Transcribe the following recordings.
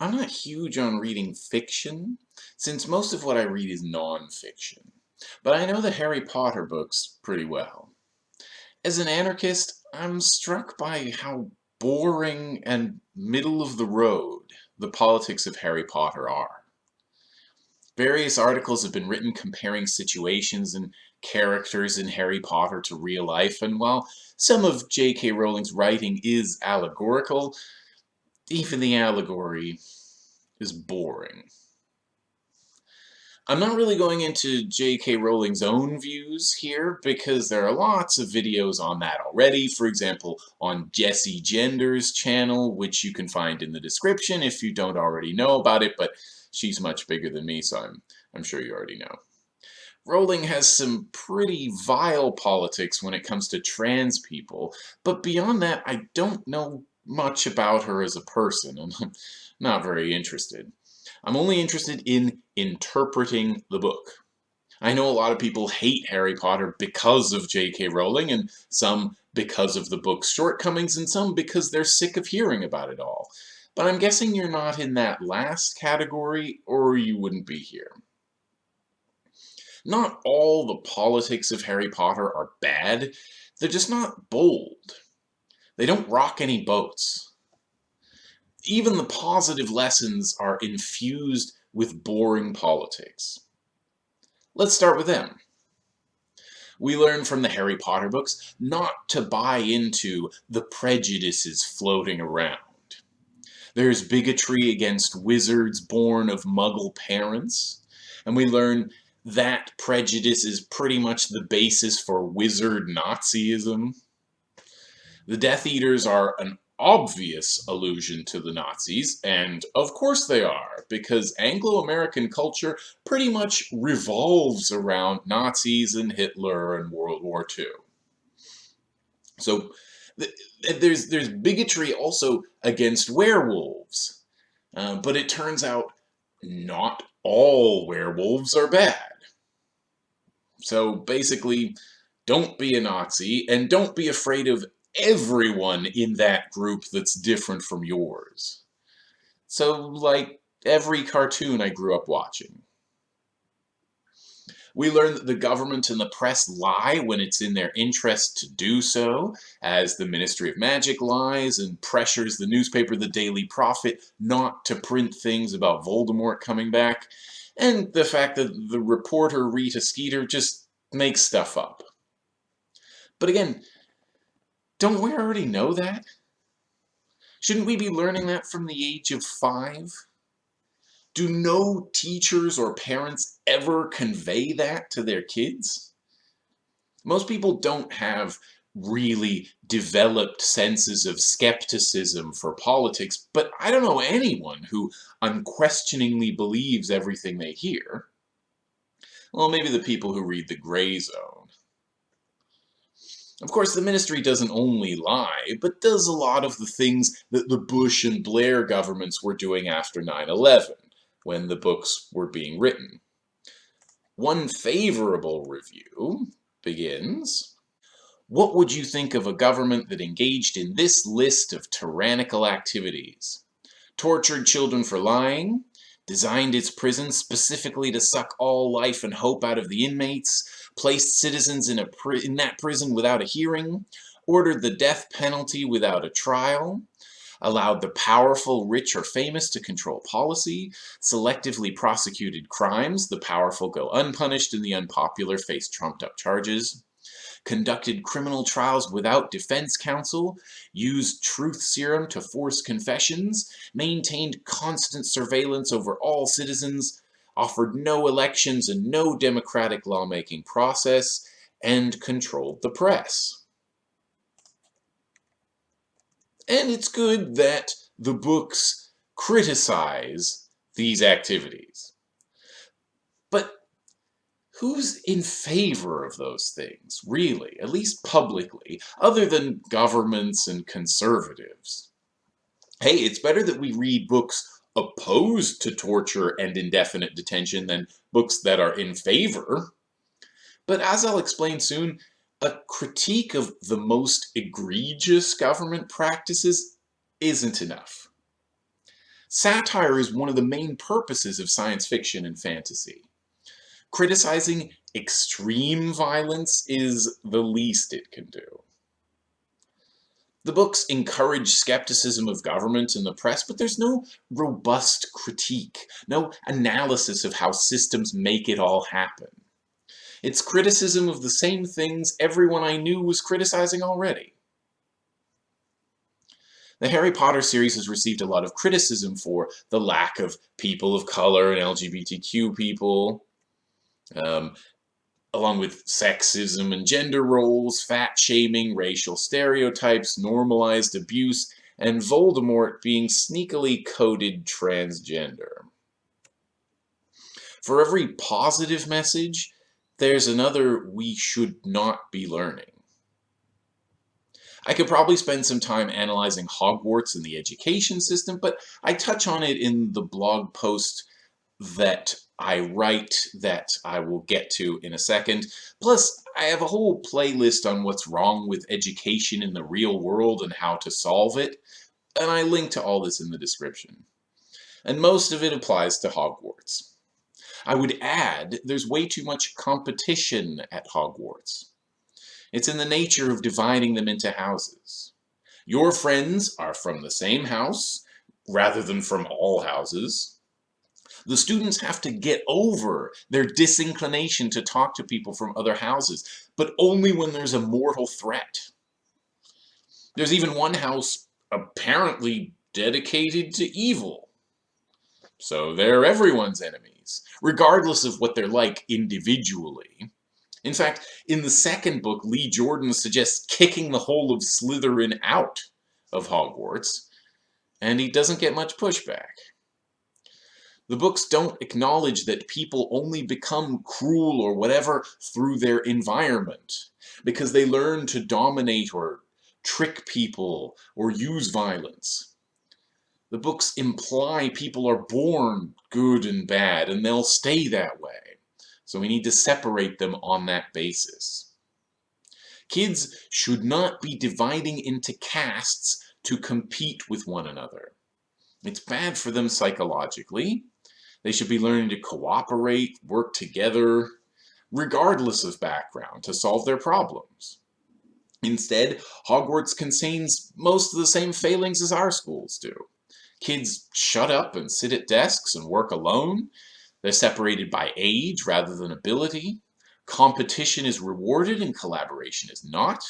I'm not huge on reading fiction, since most of what I read is non-fiction. But I know the Harry Potter books pretty well. As an anarchist, I'm struck by how boring and middle of the road the politics of Harry Potter are. Various articles have been written comparing situations and characters in Harry Potter to real life, and while some of J.K. Rowling's writing is allegorical, even the allegory is boring. I'm not really going into J.K. Rowling's own views here because there are lots of videos on that already. For example, on Jessie Gender's channel, which you can find in the description if you don't already know about it, but she's much bigger than me, so I'm, I'm sure you already know. Rowling has some pretty vile politics when it comes to trans people, but beyond that, I don't know much about her as a person, and I'm not very interested. I'm only interested in interpreting the book. I know a lot of people hate Harry Potter because of J.K. Rowling, and some because of the book's shortcomings, and some because they're sick of hearing about it all. But I'm guessing you're not in that last category, or you wouldn't be here. Not all the politics of Harry Potter are bad, they're just not bold. They don't rock any boats even the positive lessons are infused with boring politics. Let's start with them. We learn from the Harry Potter books not to buy into the prejudices floating around. There's bigotry against wizards born of muggle parents, and we learn that prejudice is pretty much the basis for wizard Nazism. The Death Eaters are an obvious allusion to the Nazis, and of course they are, because Anglo-American culture pretty much revolves around Nazis and Hitler and World War II. So there's, there's bigotry also against werewolves, uh, but it turns out not all werewolves are bad. So basically, don't be a Nazi, and don't be afraid of everyone in that group that's different from yours. So, like every cartoon I grew up watching. We learn that the government and the press lie when it's in their interest to do so, as the Ministry of Magic lies and pressures the newspaper The Daily Prophet not to print things about Voldemort coming back, and the fact that the reporter Rita Skeeter just makes stuff up. But again, don't we already know that? Shouldn't we be learning that from the age of five? Do no teachers or parents ever convey that to their kids? Most people don't have really developed senses of skepticism for politics, but I don't know anyone who unquestioningly believes everything they hear. Well, maybe the people who read The Grayzone. Of course, the ministry doesn't only lie, but does a lot of the things that the Bush and Blair governments were doing after 9-11, when the books were being written. One favorable review begins, What would you think of a government that engaged in this list of tyrannical activities? Tortured children for lying, designed its prisons specifically to suck all life and hope out of the inmates, placed citizens in, a in that prison without a hearing, ordered the death penalty without a trial, allowed the powerful, rich, or famous to control policy, selectively prosecuted crimes, the powerful go unpunished and the unpopular face trumped-up charges, conducted criminal trials without defense counsel, used truth serum to force confessions, maintained constant surveillance over all citizens, offered no elections and no democratic lawmaking process, and controlled the press. And it's good that the books criticize these activities. But who's in favor of those things, really, at least publicly, other than governments and conservatives? Hey, it's better that we read books opposed to torture and indefinite detention than books that are in favor. But as I'll explain soon, a critique of the most egregious government practices isn't enough. Satire is one of the main purposes of science fiction and fantasy. Criticizing extreme violence is the least it can do. The books encourage skepticism of government and the press, but there's no robust critique, no analysis of how systems make it all happen. It's criticism of the same things everyone I knew was criticizing already. The Harry Potter series has received a lot of criticism for the lack of people of color and LGBTQ people, um, along with sexism and gender roles, fat shaming, racial stereotypes, normalized abuse, and Voldemort being sneakily coded transgender. For every positive message, there's another we should not be learning. I could probably spend some time analyzing Hogwarts and the education system, but I touch on it in the blog post that I write that I will get to in a second. Plus, I have a whole playlist on what's wrong with education in the real world and how to solve it, and I link to all this in the description. And most of it applies to Hogwarts. I would add, there's way too much competition at Hogwarts. It's in the nature of dividing them into houses. Your friends are from the same house, rather than from all houses. The students have to get over their disinclination to talk to people from other houses, but only when there's a mortal threat. There's even one house apparently dedicated to evil. So they're everyone's enemies, regardless of what they're like individually. In fact, in the second book, Lee Jordan suggests kicking the whole of Slytherin out of Hogwarts, and he doesn't get much pushback. The books don't acknowledge that people only become cruel or whatever through their environment, because they learn to dominate or trick people or use violence. The books imply people are born good and bad, and they'll stay that way. So we need to separate them on that basis. Kids should not be dividing into castes to compete with one another. It's bad for them psychologically. They should be learning to cooperate, work together, regardless of background, to solve their problems. Instead, Hogwarts contains most of the same failings as our schools do. Kids shut up and sit at desks and work alone. They're separated by age rather than ability. Competition is rewarded and collaboration is not.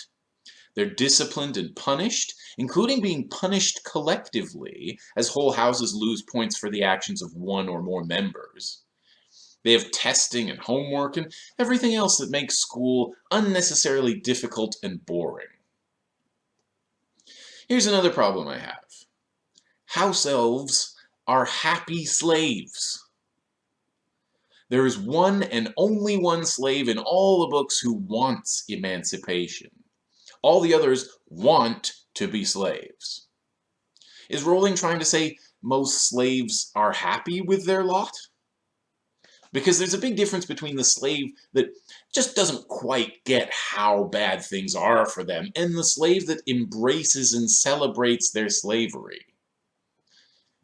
They're disciplined and punished, including being punished collectively, as whole houses lose points for the actions of one or more members. They have testing and homework and everything else that makes school unnecessarily difficult and boring. Here's another problem I have. House elves are happy slaves. There is one and only one slave in all the books who wants emancipation. All the others want to be slaves. Is Rowling trying to say most slaves are happy with their lot? Because there's a big difference between the slave that just doesn't quite get how bad things are for them and the slave that embraces and celebrates their slavery.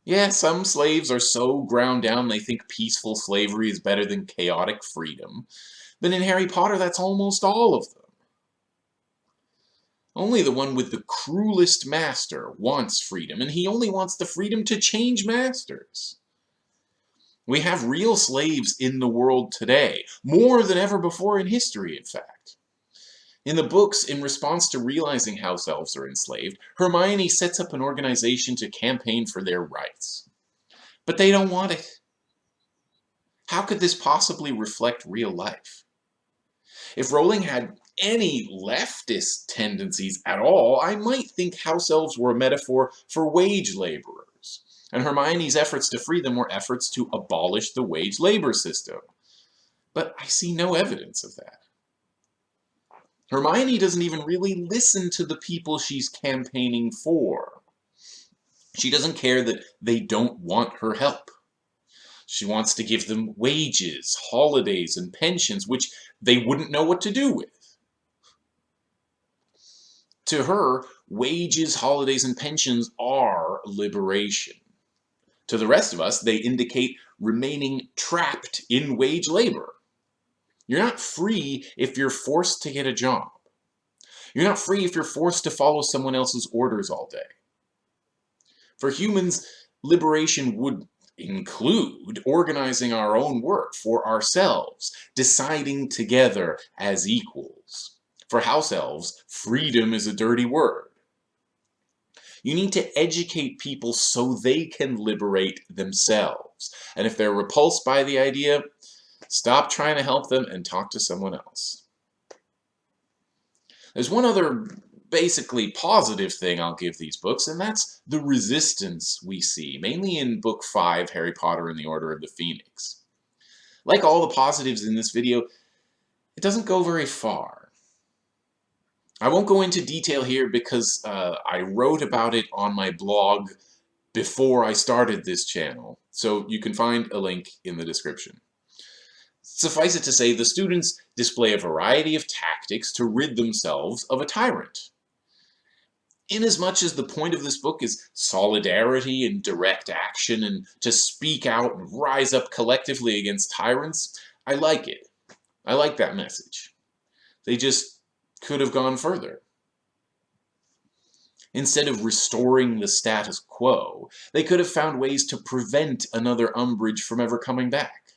Yeah, some slaves are so ground down they think peaceful slavery is better than chaotic freedom. But in Harry Potter, that's almost all of them. Only the one with the cruelest master wants freedom, and he only wants the freedom to change masters. We have real slaves in the world today, more than ever before in history, in fact. In the books, in response to realizing house elves are enslaved, Hermione sets up an organization to campaign for their rights. But they don't want it. How could this possibly reflect real life? If Rowling had any leftist tendencies at all, I might think house elves were a metaphor for wage laborers, and Hermione's efforts to free them were efforts to abolish the wage labor system. But I see no evidence of that. Hermione doesn't even really listen to the people she's campaigning for. She doesn't care that they don't want her help. She wants to give them wages, holidays, and pensions, which they wouldn't know what to do with. To her, wages, holidays, and pensions are liberation. To the rest of us, they indicate remaining trapped in wage labor. You're not free if you're forced to get a job. You're not free if you're forced to follow someone else's orders all day. For humans, liberation would include organizing our own work for ourselves, deciding together as equals. For house elves, freedom is a dirty word. You need to educate people so they can liberate themselves. And if they're repulsed by the idea, stop trying to help them and talk to someone else. There's one other basically positive thing I'll give these books, and that's the resistance we see, mainly in Book 5, Harry Potter and the Order of the Phoenix. Like all the positives in this video, it doesn't go very far. I won't go into detail here because uh, I wrote about it on my blog before I started this channel, so you can find a link in the description. Suffice it to say, the students display a variety of tactics to rid themselves of a tyrant. Inasmuch as the point of this book is solidarity and direct action and to speak out and rise up collectively against tyrants, I like it. I like that message. They just could have gone further. Instead of restoring the status quo, they could have found ways to prevent another Umbridge from ever coming back.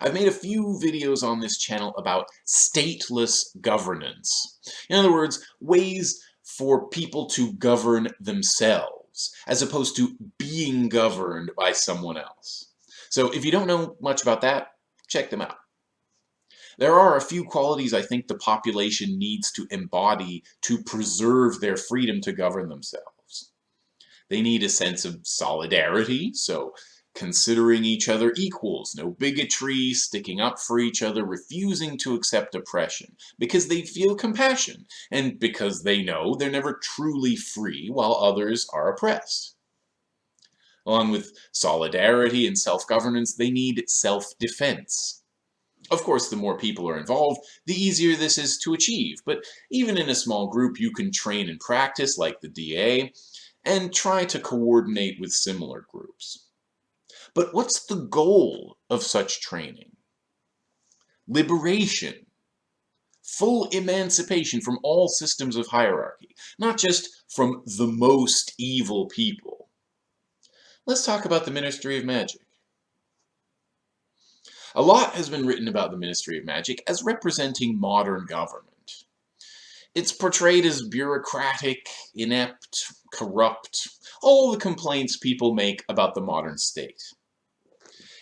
I've made a few videos on this channel about stateless governance. In other words, ways for people to govern themselves, as opposed to being governed by someone else. So if you don't know much about that, check them out. There are a few qualities I think the population needs to embody to preserve their freedom to govern themselves. They need a sense of solidarity, so considering each other equals, no bigotry, sticking up for each other, refusing to accept oppression, because they feel compassion, and because they know they're never truly free while others are oppressed. Along with solidarity and self-governance, they need self-defense. Of course, the more people are involved, the easier this is to achieve, but even in a small group you can train and practice like the DA, and try to coordinate with similar groups. But what's the goal of such training? Liberation. Full emancipation from all systems of hierarchy, not just from the most evil people. Let's talk about the Ministry of Magic. A lot has been written about the Ministry of Magic as representing modern government. It's portrayed as bureaucratic, inept, corrupt, all the complaints people make about the modern state.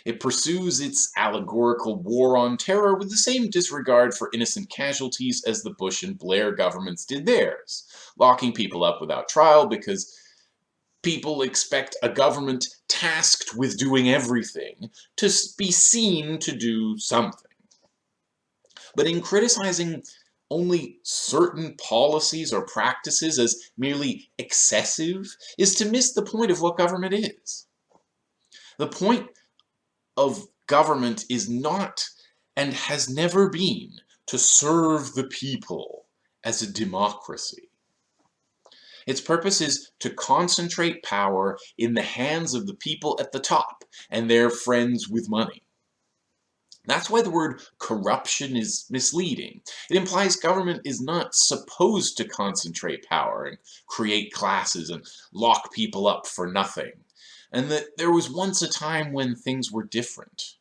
It pursues its allegorical war on terror with the same disregard for innocent casualties as the Bush and Blair governments did theirs, locking people up without trial because people expect a government tasked with doing everything to be seen to do something. But in criticizing only certain policies or practices as merely excessive is to miss the point of what government is. The point of government is not and has never been to serve the people as a democracy. Its purpose is to concentrate power in the hands of the people at the top and their friends with money. That's why the word corruption is misleading. It implies government is not supposed to concentrate power and create classes and lock people up for nothing and that there was once a time when things were different.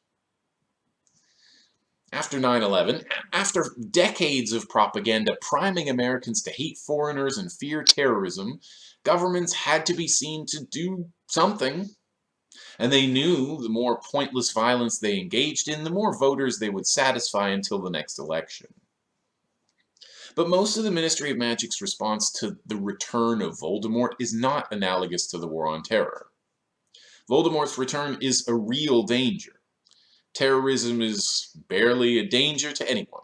After 9-11, after decades of propaganda priming Americans to hate foreigners and fear terrorism, governments had to be seen to do something. And they knew the more pointless violence they engaged in, the more voters they would satisfy until the next election. But most of the Ministry of Magic's response to the return of Voldemort is not analogous to the War on Terror. Voldemort's return is a real danger. Terrorism is barely a danger to anyone.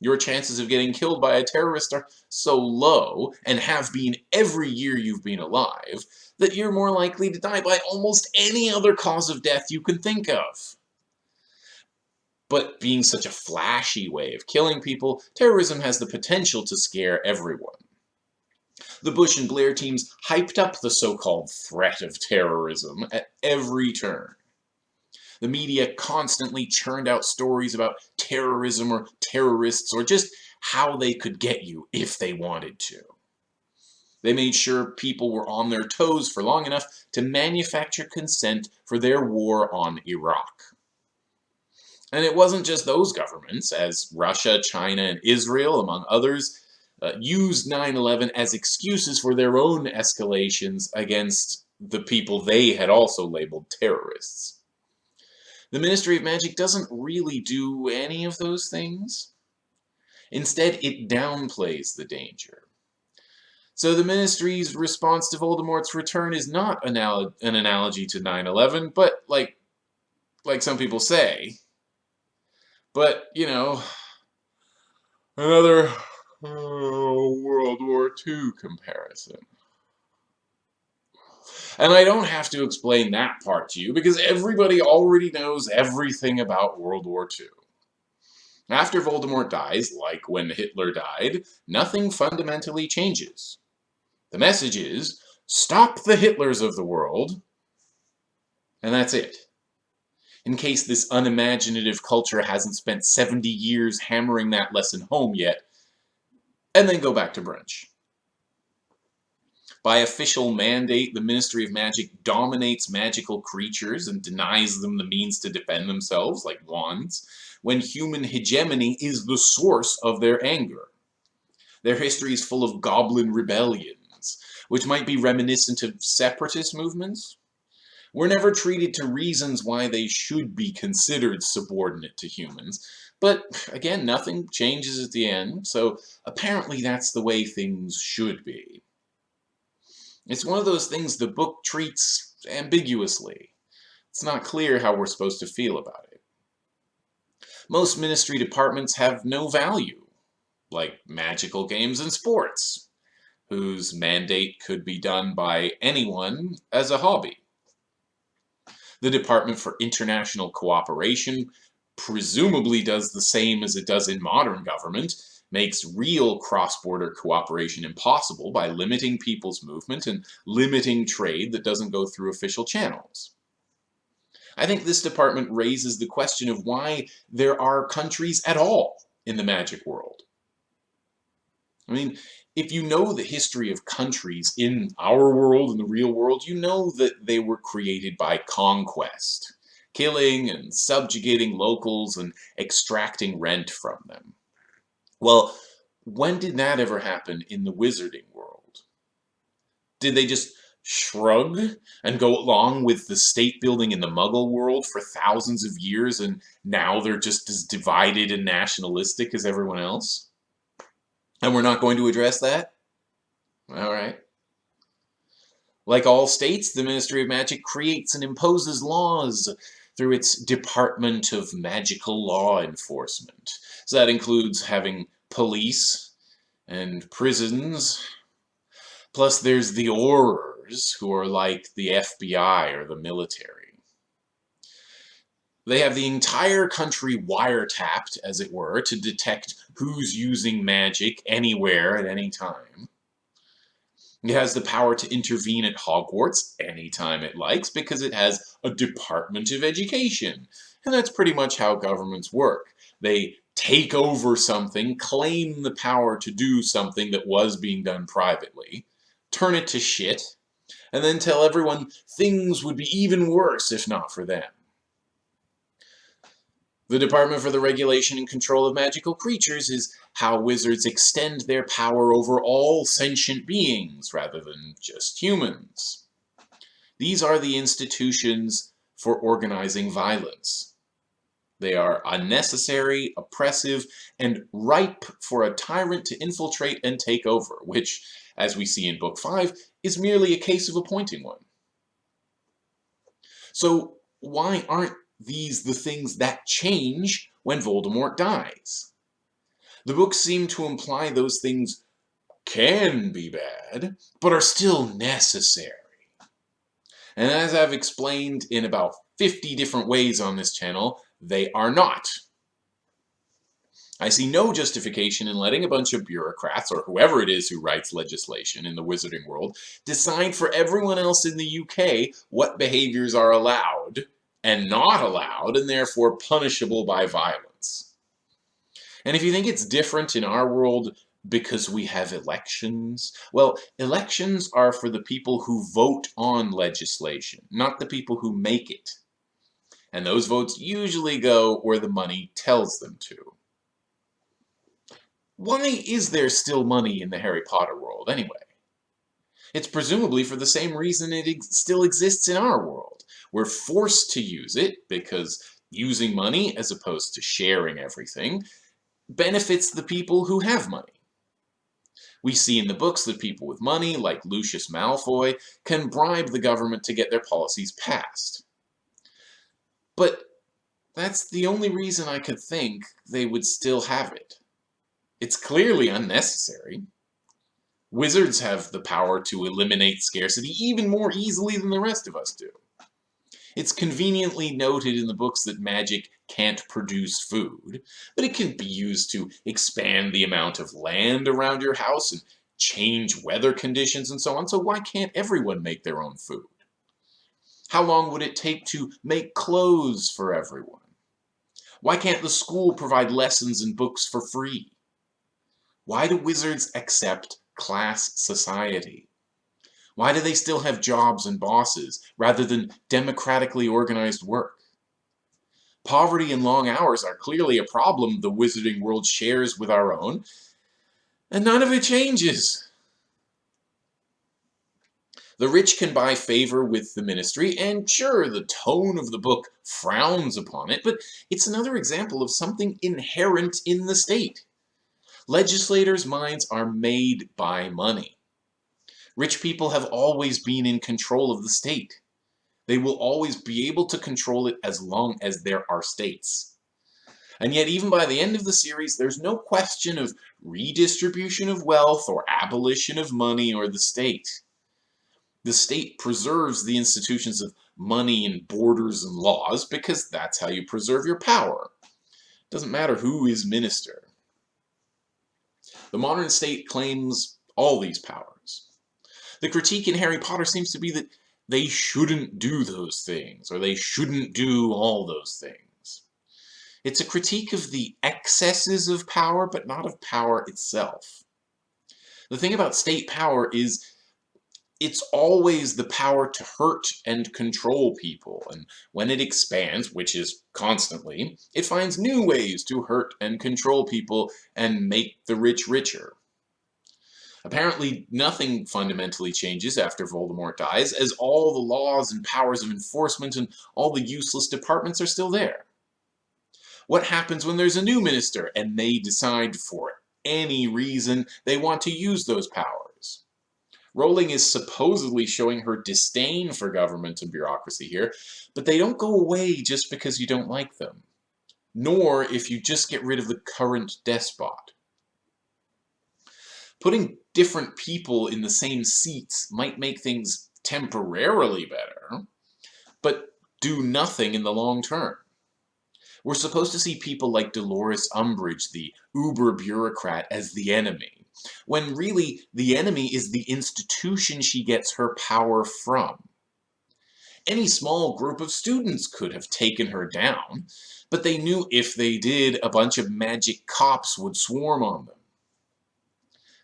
Your chances of getting killed by a terrorist are so low, and have been every year you've been alive, that you're more likely to die by almost any other cause of death you can think of. But being such a flashy way of killing people, terrorism has the potential to scare everyone. The Bush and Blair teams hyped up the so-called threat of terrorism at every turn. The media constantly churned out stories about terrorism or terrorists or just how they could get you if they wanted to. They made sure people were on their toes for long enough to manufacture consent for their war on Iraq. And it wasn't just those governments, as Russia, China, and Israel, among others, uh, used 9-11 as excuses for their own escalations against the people they had also labeled terrorists. The Ministry of Magic doesn't really do any of those things. Instead, it downplays the danger. So the Ministry's response to Voldemort's return is not an analogy to 9-11, but like, like some people say. But, you know, another Oh, World War II comparison. And I don't have to explain that part to you because everybody already knows everything about World War II. After Voldemort dies, like when Hitler died, nothing fundamentally changes. The message is, stop the Hitlers of the world, and that's it. In case this unimaginative culture hasn't spent 70 years hammering that lesson home yet, and then go back to brunch. By official mandate, the Ministry of Magic dominates magical creatures and denies them the means to defend themselves, like wands, when human hegemony is the source of their anger. Their history is full of goblin rebellions, which might be reminiscent of separatist movements. We're never treated to reasons why they should be considered subordinate to humans, but again, nothing changes at the end, so apparently that's the way things should be. It's one of those things the book treats ambiguously. It's not clear how we're supposed to feel about it. Most ministry departments have no value, like magical games and sports, whose mandate could be done by anyone as a hobby. The Department for International Cooperation presumably does the same as it does in modern government, makes real cross-border cooperation impossible by limiting people's movement and limiting trade that doesn't go through official channels. I think this department raises the question of why there are countries at all in the magic world. I mean, if you know the history of countries in our world, in the real world, you know that they were created by conquest killing and subjugating locals and extracting rent from them. Well, when did that ever happen in the wizarding world? Did they just shrug and go along with the state building in the muggle world for thousands of years and now they're just as divided and nationalistic as everyone else? And we're not going to address that? Alright. Like all states, the Ministry of Magic creates and imposes laws through its Department of Magical Law Enforcement. So that includes having police and prisons. Plus there's the Aurors, who are like the FBI or the military. They have the entire country wiretapped, as it were, to detect who's using magic anywhere at any time. It has the power to intervene at Hogwarts anytime it likes because it has a Department of Education. And that's pretty much how governments work. They take over something, claim the power to do something that was being done privately, turn it to shit, and then tell everyone things would be even worse if not for them. The Department for the Regulation and Control of Magical Creatures is how wizards extend their power over all sentient beings rather than just humans. These are the institutions for organizing violence. They are unnecessary, oppressive, and ripe for a tyrant to infiltrate and take over, which, as we see in Book 5, is merely a case of appointing one. So why aren't these the things that change when Voldemort dies? The books seem to imply those things can be bad, but are still necessary. And as I've explained in about 50 different ways on this channel, they are not. I see no justification in letting a bunch of bureaucrats, or whoever it is who writes legislation in the wizarding world, decide for everyone else in the UK what behaviors are allowed and not allowed, and therefore punishable by violence. And if you think it's different in our world because we have elections, well, elections are for the people who vote on legislation, not the people who make it. And those votes usually go where the money tells them to. Why is there still money in the Harry Potter world, anyway? It's presumably for the same reason it ex still exists in our world. We're forced to use it because using money, as opposed to sharing everything, benefits the people who have money. We see in the books that people with money, like Lucius Malfoy, can bribe the government to get their policies passed. But that's the only reason I could think they would still have it. It's clearly unnecessary. Wizards have the power to eliminate scarcity even more easily than the rest of us do. It's conveniently noted in the books that magic can't produce food, but it can be used to expand the amount of land around your house and change weather conditions and so on, so why can't everyone make their own food? How long would it take to make clothes for everyone? Why can't the school provide lessons and books for free? Why do wizards accept class society? Why do they still have jobs and bosses, rather than democratically organized work? Poverty and long hours are clearly a problem the wizarding world shares with our own, and none of it changes. The rich can buy favor with the ministry, and sure, the tone of the book frowns upon it, but it's another example of something inherent in the state. Legislators' minds are made by money. Rich people have always been in control of the state. They will always be able to control it as long as there are states. And yet, even by the end of the series, there's no question of redistribution of wealth or abolition of money or the state. The state preserves the institutions of money and borders and laws because that's how you preserve your power. It doesn't matter who is minister. The modern state claims all these powers. The critique in Harry Potter seems to be that they shouldn't do those things, or they shouldn't do all those things. It's a critique of the excesses of power, but not of power itself. The thing about state power is it's always the power to hurt and control people, and when it expands, which is constantly, it finds new ways to hurt and control people and make the rich richer. Apparently, nothing fundamentally changes after Voldemort dies, as all the laws and powers of enforcement and all the useless departments are still there. What happens when there's a new minister and they decide for any reason they want to use those powers? Rowling is supposedly showing her disdain for government and bureaucracy here, but they don't go away just because you don't like them, nor if you just get rid of the current despot. Putting different people in the same seats might make things temporarily better, but do nothing in the long term. We're supposed to see people like Dolores Umbridge, the uber bureaucrat, as the enemy when really the enemy is the institution she gets her power from. Any small group of students could have taken her down, but they knew if they did, a bunch of magic cops would swarm on them.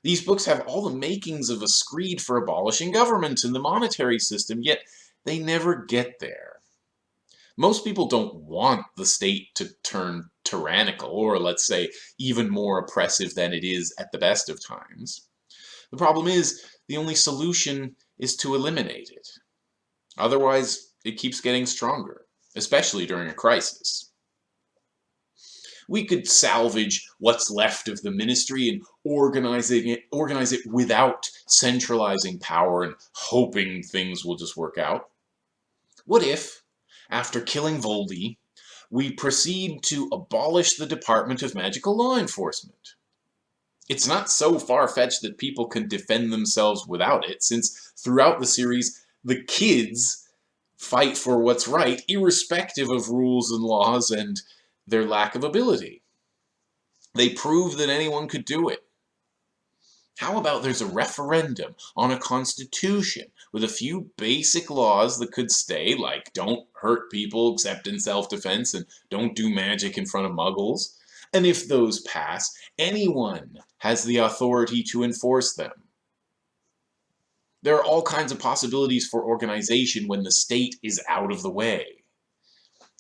These books have all the makings of a screed for abolishing government and the monetary system, yet they never get there. Most people don't want the state to turn tyrannical, or let's say even more oppressive than it is at the best of times. The problem is, the only solution is to eliminate it. Otherwise, it keeps getting stronger, especially during a crisis. We could salvage what's left of the ministry and organizing it, organize it without centralizing power and hoping things will just work out. What if, after killing Voldy, we proceed to abolish the Department of Magical Law Enforcement. It's not so far-fetched that people can defend themselves without it, since throughout the series, the kids fight for what's right, irrespective of rules and laws and their lack of ability. They prove that anyone could do it. How about there's a referendum on a constitution with a few basic laws that could stay, like don't hurt people except in self-defense and don't do magic in front of muggles. And if those pass, anyone has the authority to enforce them. There are all kinds of possibilities for organization when the state is out of the way.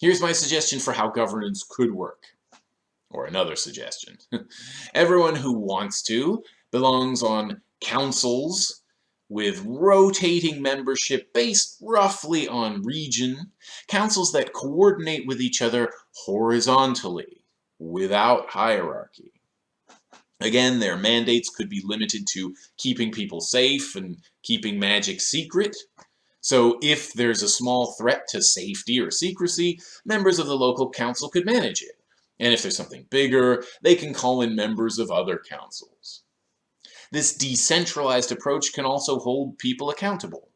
Here's my suggestion for how governance could work. Or another suggestion. Everyone who wants to belongs on councils with rotating membership based roughly on region, councils that coordinate with each other horizontally without hierarchy. Again, their mandates could be limited to keeping people safe and keeping magic secret. So if there's a small threat to safety or secrecy, members of the local council could manage it. And if there's something bigger, they can call in members of other councils. This decentralized approach can also hold people accountable.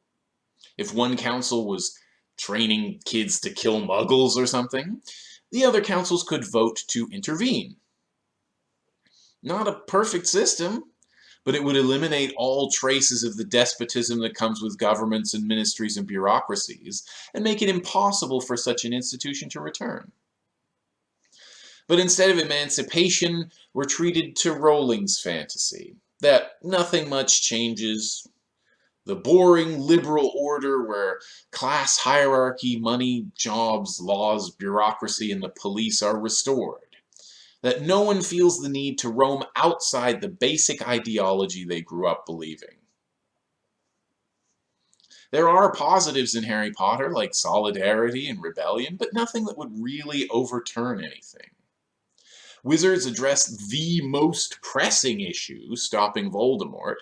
If one council was training kids to kill muggles or something, the other councils could vote to intervene. Not a perfect system, but it would eliminate all traces of the despotism that comes with governments and ministries and bureaucracies, and make it impossible for such an institution to return. But instead of emancipation, we're treated to Rowling's fantasy, that nothing much changes. The boring liberal order where class hierarchy, money, jobs, laws, bureaucracy, and the police are restored. That no one feels the need to roam outside the basic ideology they grew up believing. There are positives in Harry Potter, like solidarity and rebellion, but nothing that would really overturn anything. Wizards address the most pressing issue, stopping Voldemort,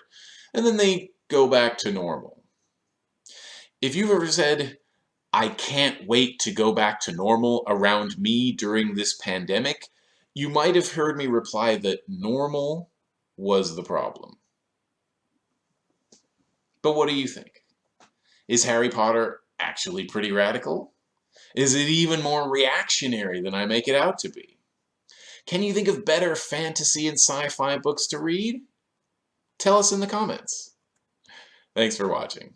and then they go back to normal. If you've ever said, I can't wait to go back to normal around me during this pandemic, you might have heard me reply that normal was the problem. But what do you think? Is Harry Potter actually pretty radical? Is it even more reactionary than I make it out to be? Can you think of better fantasy and sci-fi books to read? Tell us in the comments. Thanks for watching.